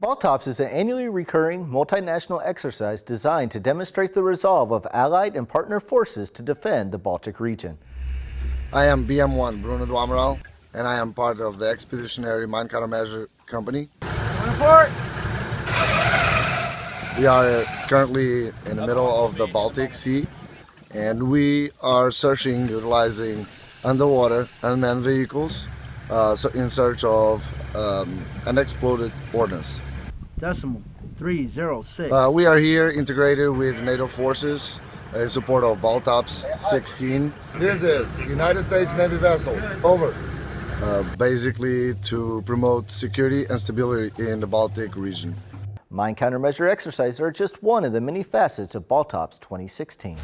Baltops is an annually recurring multinational exercise designed to demonstrate the resolve of allied and partner forces to defend the Baltic region. I am BM1 Bruno do Amaral, and I am part of the Expeditionary Mine Countermeasure Company. Report! We are currently in the middle of the Baltic Sea, and we are searching utilizing underwater unmanned vehicles uh, in search of um, unexploded ordnance decimal 306. Uh, we are here integrated with NATO forces in support of Baltops 16. This is United States Navy vessel. Over. Uh, basically to promote security and stability in the Baltic region. Mine countermeasure exercises are just one of the many facets of Baltops 2016.